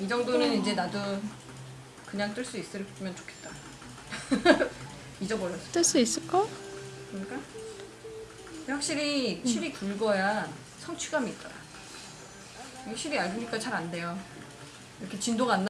이 정도는 이제 나도 그냥 뜰 수 있으면 좋겠다. 잊어버렸어. 뜰 수 있을까? 그러니까 확실히 실이 굵어야 성취감이 있더라. 이게 실이 얇으니까 잘 안 돼요. 이렇게 진도가 안 나.